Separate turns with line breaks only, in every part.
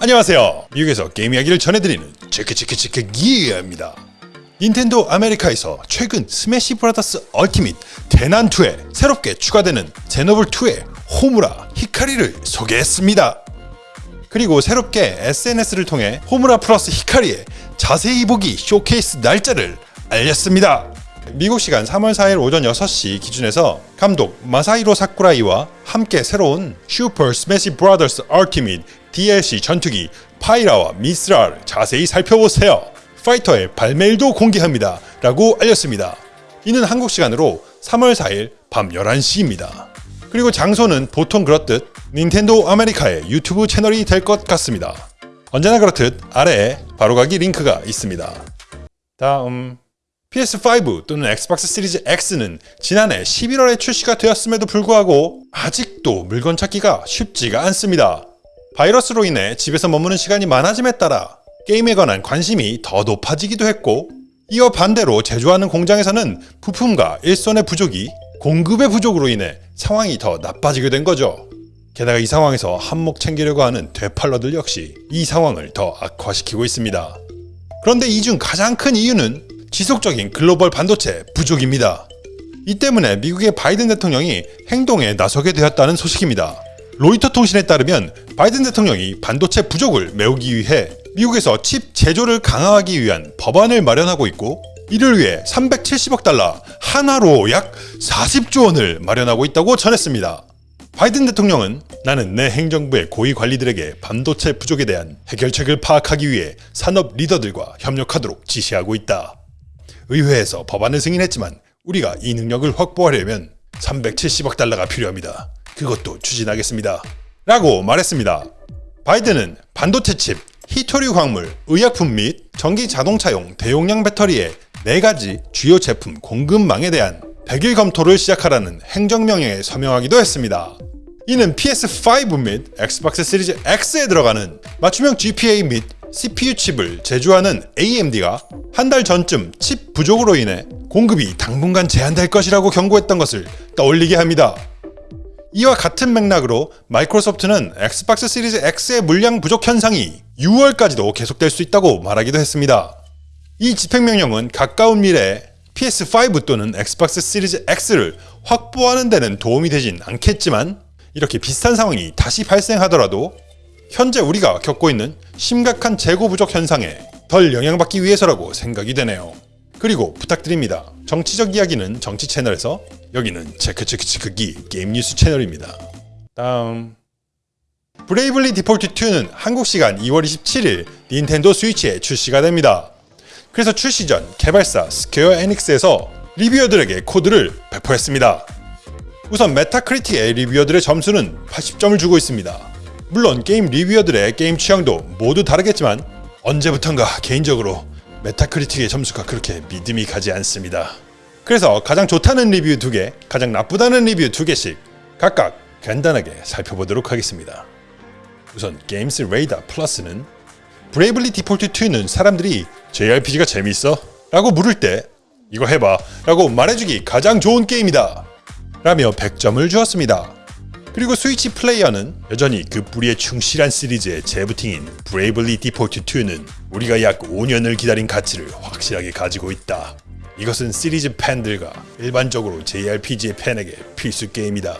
안녕하세요. 미국에서 게임 이야기를 전해드리는 체크체크체크기입니다. 닌텐도 아메리카에서 최근 스매시 브라더스 얼티밋 대난투에 새롭게 추가되는 제노블2의 호무라 히카리를 소개했습니다. 그리고 새롭게 SNS를 통해 호무라 플러스 히카리의 자세히 보기 쇼케이스 날짜를 알렸습니다. 미국 시간 3월 4일 오전 6시 기준에서 감독 마사히로 사쿠라이와 함께 새로운 슈퍼 스매시 브라더스 얼티밋 DLC 전투기 파이라와 미스라를 자세히 살펴보세요. 파이터의 발매일도 공개합니다. 라고 알렸습니다. 이는 한국 시간으로 3월 4일 밤 11시입니다. 그리고 장소는 보통 그렇듯 닌텐도 아메리카의 유튜브 채널이 될 것 같습니다. 언제나 그렇듯 아래에 바로가기 링크가 있습니다. 다음 PS5 또는 엑스박스 시리즈 X는 지난해 11월에 출시가 되었음에도 불구하고 아직도 물건 찾기가 쉽지가 않습니다. 바이러스로 인해 집에서 머무는 시간이 많아짐에 따라 게임에 관한 관심이 더 높아지기도 했고 이어 반대로 제조하는 공장에서는 부품과 일손의 부족이 공급의 부족으로 인해 상황이 더 나빠지게 된 거죠. 게다가 이 상황에서 한몫 챙기려고 하는 되팔러들 역시 이 상황을 더 악화시키고 있습니다. 그런데 이 중 가장 큰 이유는 지속적인 글로벌 반도체 부족입니다. 이 때문에 미국의 바이든 대통령이 행동에 나서게 되었다는 소식입니다. 로이터 통신에 따르면 바이든 대통령이 반도체 부족을 메우기 위해 미국에서 칩 제조를 강화하기 위한 법안을 마련하고 있고 이를 위해 370억 달러 하나로 약 40조 원을 마련하고 있다고 전했습니다. 바이든 대통령은 나는 내 행정부의 고위 관리들에게 반도체 부족에 대한 해결책을 파악하기 위해 산업 리더들과 협력하도록 지시하고 있다. 의회에서 법안을 승인했지만 우리가 이 능력을 확보하려면 370억 달러가 필요합니다. 그것도 추진하겠습니다. 라고 말했습니다. 바이든은 반도체 칩, 히토류 광물, 의약품 및 전기 자동차용 대용량 배터리의 4가지 주요 제품 공급망에 대한 100일 검토를 시작하라는 행정명령에 서명하기도 했습니다. 이는 PS5 및 엑스박스 시리즈 X에 들어가는 맞춤형 GPU 및 CPU 칩을 제조하는 AMD가 한 달 전쯤 칩 부족으로 인해 공급이 당분간 제한될 것이라고 경고했던 것을 떠올리게 합니다. 이와 같은 맥락으로 마이크로소프트는 엑스박스 시리즈 X의 물량 부족 현상이 6월까지도 계속될 수 있다고 말하기도 했습니다. 이 집행명령은 가까운 미래에 PS5 또는 엑스박스 시리즈 X를 확보하는 데는 도움이 되진 않겠지만 이렇게 비슷한 상황이 다시 발생하더라도 현재 우리가 겪고 있는 심각한 재고 부족 현상에 덜 영향받기 위해서라고 생각이 되네요. 그리고 부탁드립니다. 정치적 이야기는 정치 채널에서 여기는 체크체크체크기 게임 뉴스 채널입니다. 다음 브레이블리 디폴트 2는 한국 시간 2월 27일 닌텐도 스위치에 출시가 됩니다. 그래서 출시 전 개발사 스퀘어 에닉스에서 리뷰어들에게 코드를 배포했습니다. 우선 메타크리틱의 리뷰어들의 점수는 80점을 주고 있습니다. 물론 게임 리뷰어들의 게임 취향도 모두 다르겠지만 언제부턴가 개인적으로 메타크리틱의 점수가 그렇게 믿음이 가지 않습니다. 그래서 가장 좋다는 리뷰 2개, 가장 나쁘다는 리뷰 2개씩 각각 간단하게 살펴보도록 하겠습니다. 우선 게임스 레이더 플러스는 브레이블리 디폴트 2는 사람들이 JRPG가 재미있어? 라고 물을 때 이거 해봐 라고 말해주기 가장 좋은 게임이다 라며 100점을 주었습니다. 그리고 스위치 플레이어는 여전히 그 뿌리에 충실한 시리즈의 재부팅인 브레이블리 디폴트 2는 우리가 약 5년을 기다린 가치를 확실하게 가지고 있다. 이것은 시리즈 팬들과 일반적으로 JRPG의 팬에게 필수 게임이다.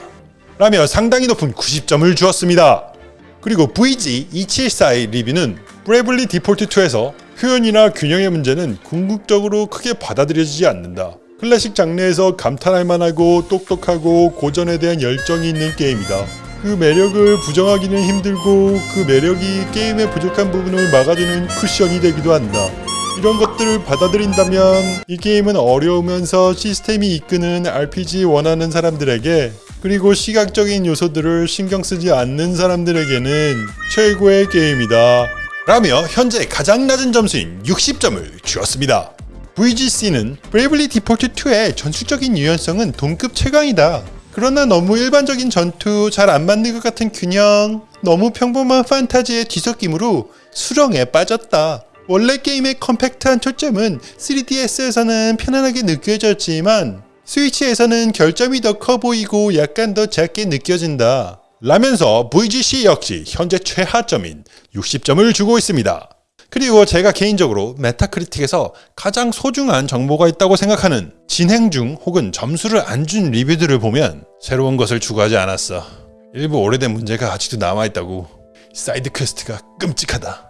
라며 상당히 높은 90점을 주었습니다. 그리고 VG247의 리뷰는 브레이블리 디폴트 2에서 표현이나 균형의 문제는 궁극적으로 크게 받아들여지지 않는다. 클래식 장르에서 감탄할 만하고 똑똑하고 고전에 대한 열정이 있는 게임이다. 그 매력을 부정하기는 힘들고 그 매력이 게임의 부족한 부분을 막아주는 쿠션이 되기도 한다. 이런 것들을 받아들인다면 이 게임은 어려우면서 시스템이 이끄는 RPG 원하는 사람들에게 그리고 시각적인 요소들을 신경 쓰지 않는 사람들에게는 최고의 게임이다. 라며 현재 가장 낮은 점수인 60점을 주었습니다. VGC는 브레이블리 디폴트 2의 전술적인 유연성은 동급 최강이다. 그러나 너무 일반적인 전투, 잘 안 맞는 것 같은 균형, 너무 평범한 판타지의 뒤섞임으로 수렁에 빠졌다. 원래 게임의 컴팩트한 초점은 3DS에서는 편안하게 느껴졌지만 스위치에서는 결점이 더 커 보이고 약간 더 작게 느껴진다. 라면서 VGC 역시 현재 최하점인 60점을 주고 있습니다. 그리고 제가 개인적으로 메타크리틱에서 가장 소중한 정보가 있다고 생각하는 진행 중 혹은 점수를 안 준 리뷰들을 보면 새로운 것을 추구하지 않았어. 일부 오래된 문제가 아직도 남아있다고. 사이드 퀘스트가 끔찍하다.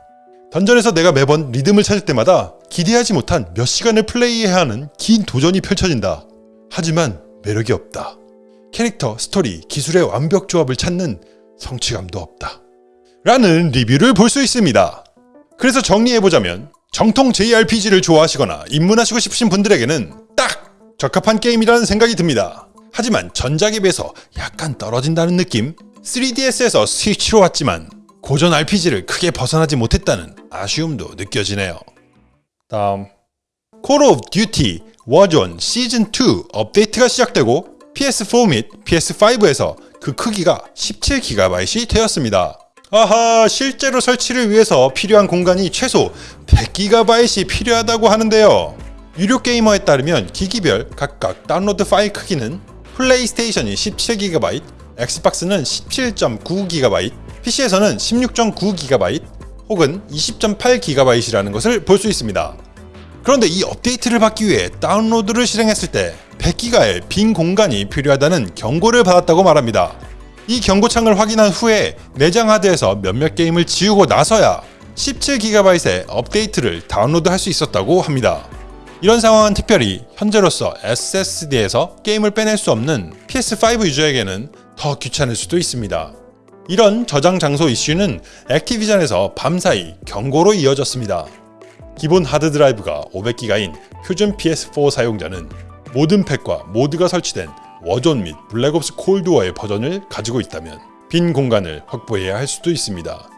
던전에서 내가 매번 리듬을 찾을 때마다 기대하지 못한 몇 시간을 플레이해야 하는 긴 도전이 펼쳐진다. 하지만 매력이 없다. 캐릭터, 스토리, 기술의 완벽 조합을 찾는 성취감도 없다. 라는 리뷰를 볼 수 있습니다. 그래서 정리해보자면 정통 JRPG를 좋아하시거나 입문하시고 싶으신 분들에게는 딱 적합한 게임이라는 생각이 듭니다. 하지만 전작에 비해서 약간 떨어진다는 느낌? 3DS에서 스위치로 왔지만 고전 RPG를 크게 벗어나지 못했다는 아쉬움도 느껴지네요. 다음 콜 오브 듀티 워존 시즌2 업데이트가 시작되고 PS4 및 PS5에서 그 크기가 17GB이 되었습니다. 아하 실제로 설치를 위해서 필요한 공간이 최소 100GB이 필요하다고 하는데요. 유로게이머에 따르면 기기별 각각 다운로드 파일 크기는 플레이스테이션이 17GB, 엑스박스는 17.9GB, PC에서는 16.9GB 혹은 20.8GB이라는 것을 볼 수 있습니다. 그런데 이 업데이트를 받기 위해 다운로드를 실행했을 때 100기가의 빈 공간이 필요하다는 경고를 받았다고 말합니다. 이 경고창을 확인한 후에 내장 하드에서 몇몇 게임을 지우고 나서야 17GB의 업데이트를 다운로드할 수 있었다고 합니다. 이런 상황은 특별히 현재로서 SSD에서 게임을 빼낼 수 없는 PS5 유저에게는 더 귀찮을 수도 있습니다. 이런 저장 장소 이슈는 액티비전에서 밤사이 경고로 이어졌습니다. 기본 하드드라이브가 500기가인 표준 PS4 사용자는 모든 팩과 모드가 설치된 워존 및 블랙옵스 콜드워의 버전을 가지고 있다면 빈 공간을 확보해야 할 수도 있습니다.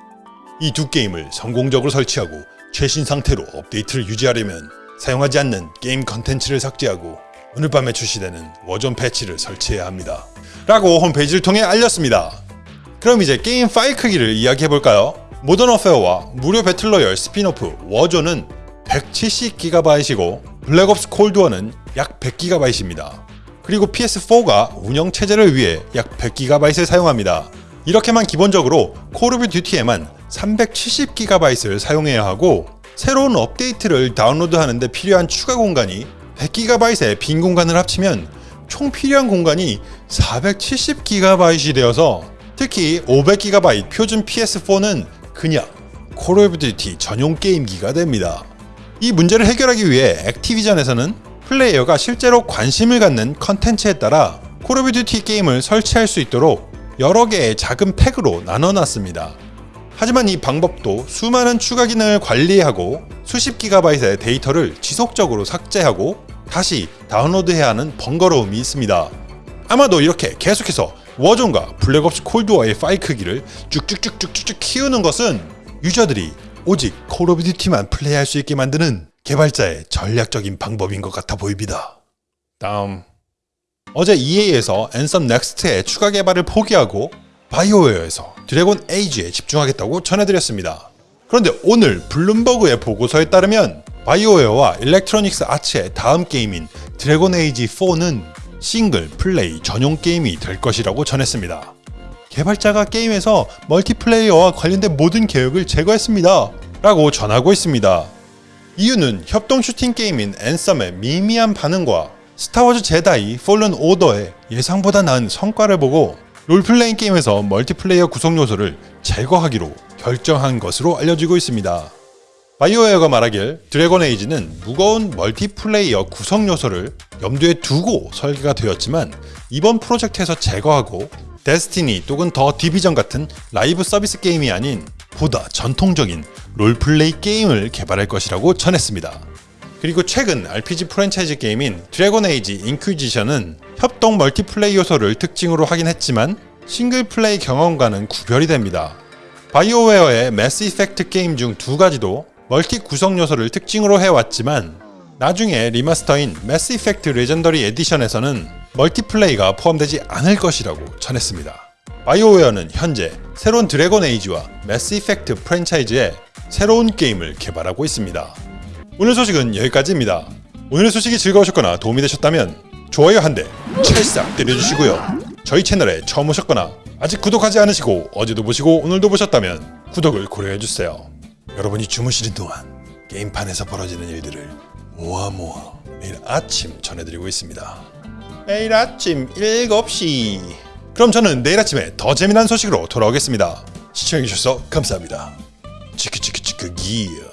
이 두 게임을 성공적으로 설치하고 최신 상태로 업데이트를 유지하려면 사용하지 않는 게임 컨텐츠를 삭제하고 오늘 밤에 출시되는 워존 패치를 설치해야 합니다. 라고 홈페이지를 통해 알렸습니다. 그럼 이제 게임 파일 크기를 이야기해볼까요? 모던 워페어와 무료 배틀로열 스핀오프 워존은 170GB이고 블랙옵스 콜드워는 약 100GB입니다. 그리고 PS4가 운영 체제를 위해 약 100GB을 사용합니다. 이렇게만 기본적으로 콜 오브 듀티에만 370GB를 사용해야 하고 새로운 업데이트를 다운로드하는데 필요한 추가 공간이 100GB의 빈 공간을 합치면 총 필요한 공간이 470GB이 되어서 특히 500GB 표준 PS4는 그냥 콜 오브 듀티 전용 게임기가 됩니다. 이 문제를 해결하기 위해 액티비전에서는 플레이어가 실제로 관심을 갖는 컨텐츠에 따라 콜 오브 듀티 게임을 설치할 수 있도록 여러 개의 작은 팩으로 나눠놨습니다. 하지만 이 방법도 수많은 추가 기능을 관리하고 수십 기가바이트의 데이터를 지속적으로 삭제하고 다시 다운로드해야 하는 번거로움이 있습니다. 아마도 이렇게 계속해서 워존과 블랙옵스 콜드워의 파일 크기를 쭉쭉쭉쭉쭉 키우는 것은 유저들이 오직 콜 오브 듀티만 플레이할 수 있게 만드는 개발자의 전략적인 방법인 것 같아 보입니다. 다음 어제 EA에서 앤썸 넥스트의 추가 개발을 포기하고 바이오웨어에서 드래곤 에이지에 집중하겠다고 전해드렸습니다. 그런데 오늘 블룸버그의 보고서에 따르면 바이오웨어와 일렉트로닉스 아츠의 다음 게임인 드래곤 에이지 4는 싱글 플레이 전용 게임이 될 것이라고 전했습니다. 개발자가 게임에서 멀티플레이어와 관련된 모든 계획을 제거했습니다. 라고 전하고 있습니다. 이유는 협동 슈팅 게임인 앤썸의 미미한 반응과 스타워즈 제다이 폴른 오더의 예상보다 나은 성과를 보고 롤플레잉 게임에서 멀티플레이어 구성 요소를 제거하기로 결정한 것으로 알려지고 있습니다. 바이오웨어가 말하길 드래곤 에이지는 무거운 멀티플레이어 구성 요소를 염두에 두고 설계가 되었지만 이번 프로젝트에서 제거하고 데스티니 또는 더 디비전 같은 라이브 서비스 게임이 아닌 보다 전통적인 롤플레이 게임을 개발할 것이라고 전했습니다. 그리고 최근 RPG 프랜차이즈 게임인 드래곤 에이지 인퀴지션은 협동 멀티플레이 요소를 특징으로 하긴 했지만 싱글 플레이 경험과는 구별이 됩니다. 바이오웨어의 매스 이펙트 게임 중 두 가지도 멀티 구성 요소를 특징으로 해왔지만 나중에 리마스터인 매스 이펙트 레전더리 에디션에서는 멀티플레이가 포함되지 않을 것이라고 전했습니다. 바이오웨어는 현재 새로운 드래곤 에이지와 매스 이펙트 프랜차이즈의 새로운 게임을 개발하고 있습니다. 오늘 소식은 여기까지입니다. 오늘의 소식이 즐거우셨거나 도움이 되셨다면 좋아요 한 대 찰싹 때려주시고요. 저희 채널에 처음 오셨거나 아직 구독하지 않으시고 어제도 보시고 오늘도 보셨다면 구독을 고려해주세요. 여러분이 주무시는 동안 게임판에서 벌어지는 일들을 모아 모아 매일 아침 전해드리고 있습니다. 매일 아침 7시 그럼 저는 내일 아침에 더 재미난 소식으로 돌아오겠습니다. 시청해주셔서 감사합니다. 치크치크 치크 기어